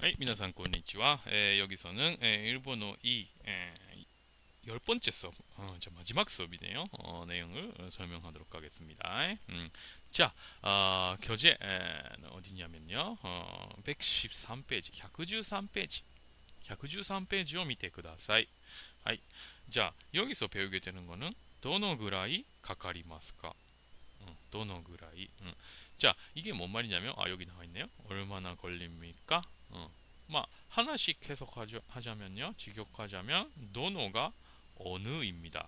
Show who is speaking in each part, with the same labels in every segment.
Speaker 1: はい、皆さんこんにちは。えー여기서는 에, 일본어 2 에, 열 번째 수업, 어, 자, 마지막 수업이네요. 어, 내용을 어, 설명하도록 하겠습니다. 음, 자, 어, 교재 에, 어디냐면요. 어, 113페이지, 113페이지, 113페이지を見てください. はい. 자, 여기서 배우게 되는 거는 どのぐらいかかりますか? 음, どのぐらい? 음. 자, 이게 뭔 말이냐면 아, 여기 나와 있네요. 얼마나 걸립니까? 어. 막 하나씩 해석하자면요. 직역하자면 도노가 어느입니다.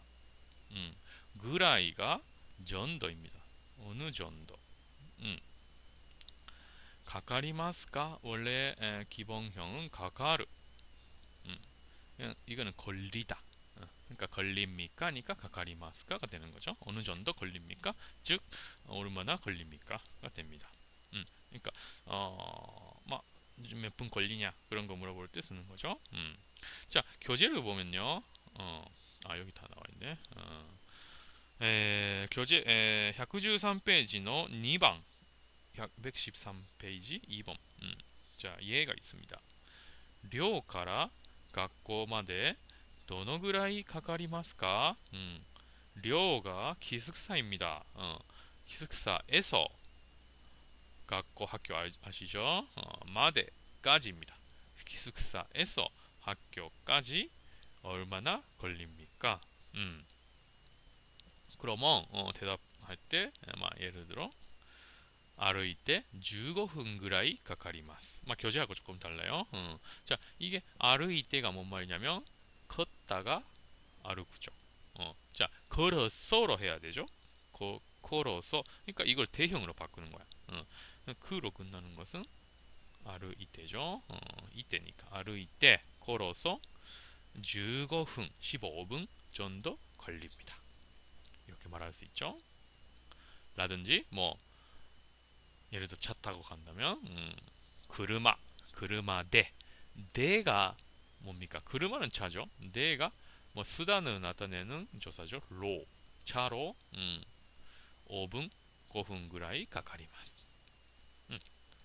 Speaker 1: 음. 그라이가 전도입니다. 어느 정도. 음. 가까리마스까 원래 에, 기본형은 가까르. 음. 이거는 걸리다. 어. 그러니까 걸립니까 니까 가까리마스까가 되는 거죠. 어느 정도 걸립니까? 즉 얼마나 걸립니까가 됩니다. 음. 그러니까 어, 막 몇 분 걸리냐 그런 거 물어볼 때 쓰는 거죠. 음. 자 교재를 보면요. 어, 아 여기 다 나와 있네. 어. 에, 교재 에, 113페이지의 2번 113페이지 2번 음. 자 예가 있습니다. 寮から 学校までどのぐらいかかりますか? 음. 寮가 기숙사입니다. 어, 기숙사에서 학교 학교 아시죠? 어, 마데까지입니다. 기숙사에서 학교까지 얼마나 걸립니까? 음. 그러면 어, 대답할 때 마, 예를 들어 歩いて 15분 ぐらい かかります. 막 교재하고 조금 달라요. 음. 자, 이게 歩いて가 뭔 말이냐면 걷다가 歩く죠. 어. 자, 걸어서로 해야 되죠. 거, 걸어서. 그러니까 이걸 대형으로 바꾸는 거야. 어. 그로 끝나는 것은 아르이테죠. 어, 이때니까 아르이테 걸어서 15분, 15분 정도 걸립니다. 이렇게 말할 수 있죠. 라든지 뭐 예를 들어 차 타고 간다면 음, 그르마, 그르마데 데가 뭡니까? 그르마는 차죠. 데가 뭐 수단을 나타내는 조사죠. 로, 차로 음, 5분, 5분 ぐらいかかります.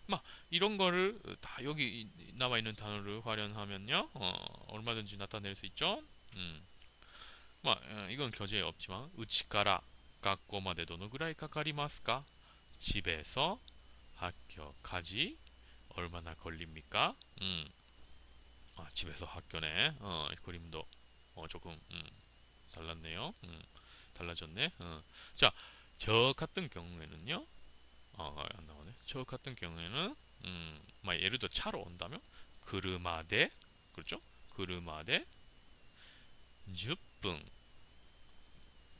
Speaker 1: 막 이런 거를 다 여기 나와 있는 단어를 활용하면요 어, 얼마든지 나타낼 수 있죠. 음. 막 어, 이건 교재에 없지만 우치가라 학교마데 どのぐらいかかりますか? 집에서 학교까지 얼마나 걸립니까? 음. 아, 집에서 학교네. 어, 그림도 어, 조금 음, 달랐네요. 음, 달라졌네. 어. 자, 저 같은 경우에는요. 어, 안 나오네. 저 같은 경우에는 음, 막 예를 들어 차로 온다면 그르마데 그렇죠? 그르마데 10분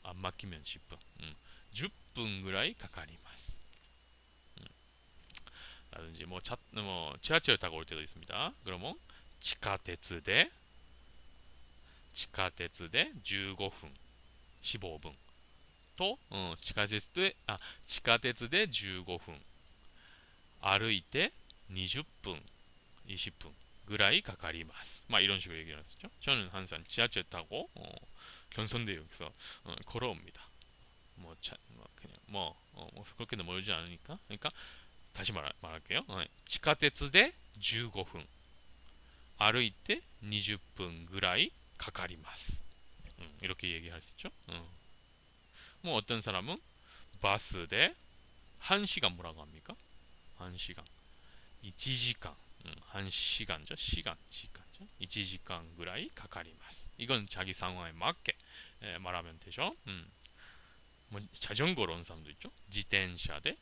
Speaker 1: 안 막히면 10분 음, 10분 ぐらいかかります 음. 라든지 뭐, 차, 뭐 지하철 타고 올 때도 있습니다. 그러면 地下鉄で 지하철で 15분 15분 と、うん、地下鉄で、あ、地下鉄で15分。歩いて20分、20分ぐらいかかります。まあ, 이런 식으로 얘기를 했었죠. 저는 항상 지하철 타고, 어, 견선대역에서 어, 걸어옵니다. 뭐, 차, 뭐, 그냥, 뭐, 어, 뭐, 그렇게는 멀지 않으니까. 그러니까, 다시 말, 말할게요. 어, 地下鉄で 15분. 歩いて 20분 ぐらいかかります. 음, 이렇게 얘기할 수 있죠. 어. 뭐 어떤 사람은 바스대 1시간 뭐라고 합니까? 1시간. 1시간. 음, 1시간죠. 시간. 시간죠. 1시간 ぐらい かかります. 이건 자기 상황에 맞게 예, 말하면 되죠. 음. 뭐 자전거로 온 사람도 있죠. 自転車で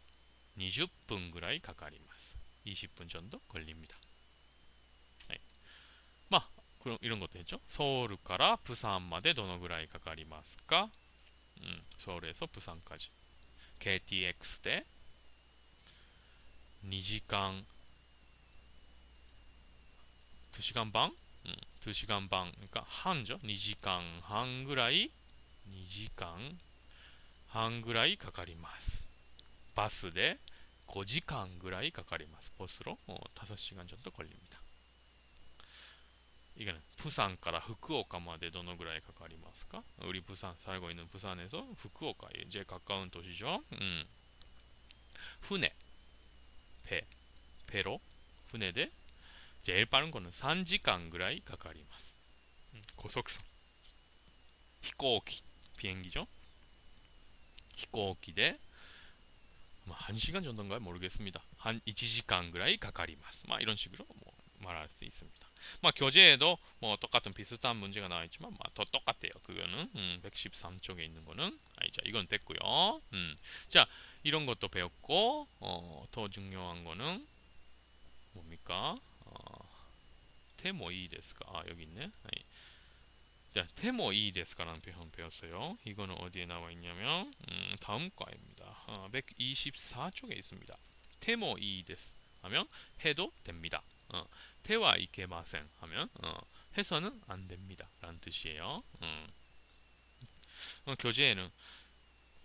Speaker 1: 20분 ぐらい かかります. 20분 정도 걸립니다. 네. 막 그럼 이런 것도 했죠. 서울から 부산まで どのぐらいかかりますか? 음, 서울에서 부산까지 KTX 대 2시간 2시간 반? 음, 2시간 반 그러니까 한죠 2시간 한 ぐらい 2시간 한 ぐらいかかります 버스 대 5시간 ぐらいかかります 버스로 어, 5시간 정도 걸립니다 이거는 부산から 후쿠오카まで どのぐらいかかりますか? 우리 부산 살고 있는 부산에서 후쿠오카 이제 가까운 도시죠. 음. 船 배 배로 船で 제일 빠른 거는 3시간 ぐらい かかります. 음, 고속성. 飛行機 비행기죠. 飛行機で 1시간 정도인가요? 모르겠습니다. 한 1시간 ぐらいかかります. 이런 식으로 뭐 말할 수 있습니다. 뭐 교재에도 뭐 똑같은 비슷한 문제가 나와 있지만 뭐 더 똑같아요. 그거는 음, 113쪽에 있는 거는 아니 자 이건 됐고요. 음, 자 이런 것도 배웠고 어, 더 중요한 거는 뭡니까? 어, 테모이 데스까? 아 여기 있네. 아니. 자, 테모이 데스까라는 표현 배웠어요. 이거는 어디에 나와 있냐면 음, 다음 과입니다. 어, 124쪽에 있습니다. 테모이 데스 하면 해도 됩니다. 어, 테와 이케마센 하면 어, 해서는 안 됩니다. 라는 뜻이에요. 음. 어, 교재에는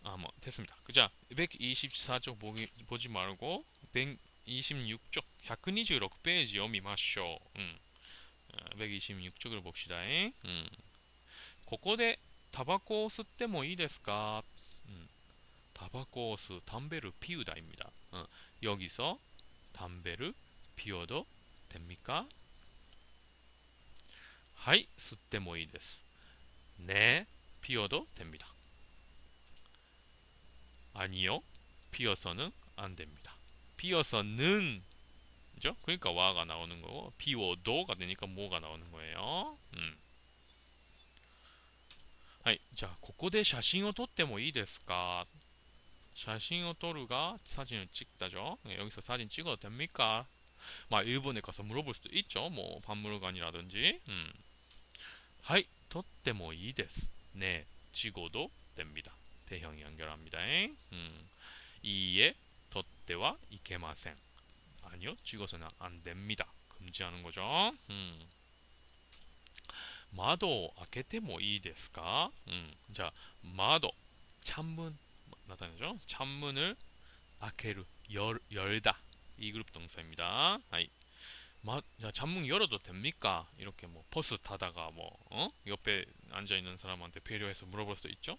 Speaker 1: 아, 뭐 됐습니다. 그자 124쪽 보기, 보지 말고 126쪽 126페이지 読みましょう. 음. 126쪽을 어, 봅시다. 음. ここでタバコを吸ってもいいですか? 음. タバコを吸う담배를 피우다입니다. 어, 여기서 담배를 피워도 됩니까? はい、吸ってもいいです。ね、 피워도 됩니다. 아니요, 피워서는 안 됩니다. 피워서는 그죠? 그러니까 와가 나오는 거고 피워도가 되니까 뭐가 나오는 거예요. 음. はい、じゃあここで写真を撮ってもいいですか写真を撮るが사진을 찍다죠. 네, 여기서 사진 찍어도 됩니까? 막 일본에 가서 물어볼 수도 있죠. 뭐 박물관이라든지. 음. 하이, 撮ってもいいです. 네, 찍어도 됩니다. 대형이 연결합니다. 음. 이에 撮っては 이케마센. 아니요, 찍어서는 안 됩니다. 금지하는 거죠. 음. 窓を開けてもいいですか? 음, 자, 窓, 창문 나타내죠. 창문을 開ける, 열, 열다. 이그룹 동사입니다. 아이. 마, 야, 창문 열어도 됩니까? 이렇게 뭐 버스 타다가 뭐 어? 옆에 앉아 있는 사람한테 배려해서 물어볼 수 있죠.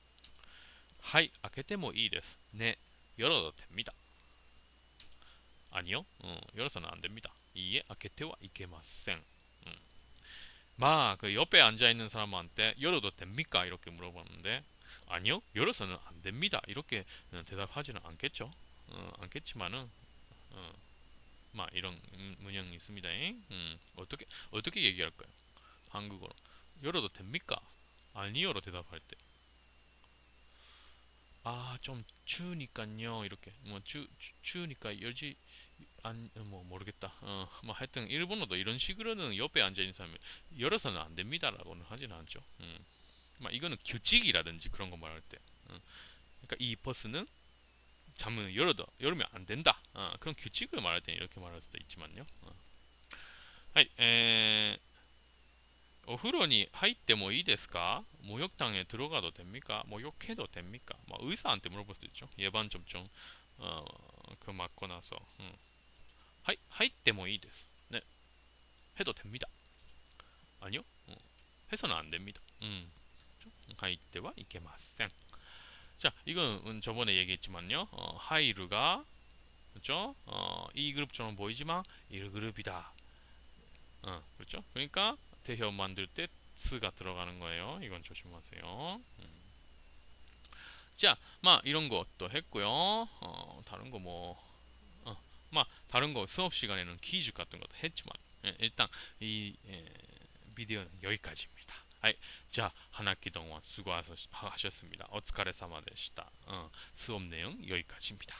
Speaker 1: はい、開けてもいいです. 네, 열어도 됩니다. 아니요, 어, 열어서는 안 됩니다. いいえ、開けてはいけません. 음. 마, 그 옆에 앉아 있는 사람한테 열어도 됩니까? 이렇게 물어봤는데 아니요, 열어서는 안 됩니다. 이렇게 대답하지는 않겠죠. 어, 않겠지만은 어, 막 이런 문형이 있습니다. 음, 어떻게 어떻게 얘기할까요? 한국어로 열어도 됩니까? 아니요로 대답할 때. 아, 좀 추우니까요. 이렇게 뭐 추, 추우니까 열지 안, 뭐, 모르겠다. 어, 뭐, 하여튼, 일본어도 이런 식으로는 옆에 앉아있는 사람이 열어서는 안 됩니다 라고는 하지는 않죠. 음. 막 이거는 규칙이라든지 그런 거 말할 때. 어. 그러니까 이 버스는 잠을 열어도, 열으면 안 된다. 어, 그런 규칙을 말할 때는 이렇게 말할 수도 있지만요. 어. はい、えー、お風呂に入ってもいいですか 목욕탕에 들어가도 됩니까? 목욕해도 됩니까? 뭐 의사한테 물어볼 수도 있죠. 예방 접종 어, 그 맞고 나서 음. はい、入ってもいいです. 네. 해도 됩니다. 아니요? 어. 해서는 안 됩니다. 음. 入ってはいけません. 자, 이건 저번에 얘기했지만요. 어, 入る가 그렇죠? 어, 2그룹처럼 보이지만 1그룹이다. 어, 그렇죠? 그러니까 て형 만들 때 っ가 들어가는 거예요. 이건 조심하세요. 음. 자, 막 이런 것도 했고요. 어, 다른 거 뭐, 어, 막 다른 거 수업 시간에는 퀴즈 같은 것도 했지만 예, 일단 이 예, 비디오는 여기까지입니다. 아이, 자, 한 학기 동안 수고하셨습니다. 어츠카레사마 되시다. 어, 수업 내용 여기까지입니다.